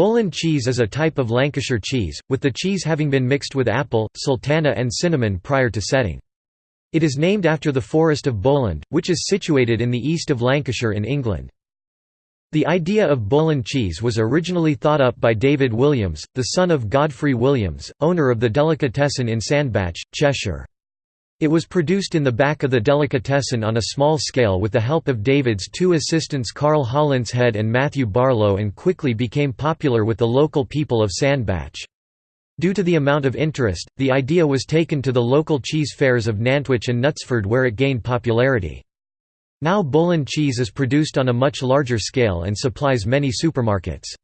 Bowland cheese is a type of Lancashire cheese, with the cheese having been mixed with apple, sultana and cinnamon prior to setting. It is named after the Forest of Bowland, which is situated in the east of Lancashire in England. The idea of Bowland cheese was originally thought up by David Williams, the son of Godfrey Williams, owner of the delicatessen in Sandbach, Cheshire. It was produced in the back of the delicatessen on a small scale with the help of David's two assistants Carl Hollinshead and Matthew Barlow and quickly became popular with the local people of Sandbach. Due to the amount of interest, the idea was taken to the local cheese fairs of Nantwich and Knutsford where it gained popularity. Now Bowland cheese is produced on a much larger scale and supplies many supermarkets.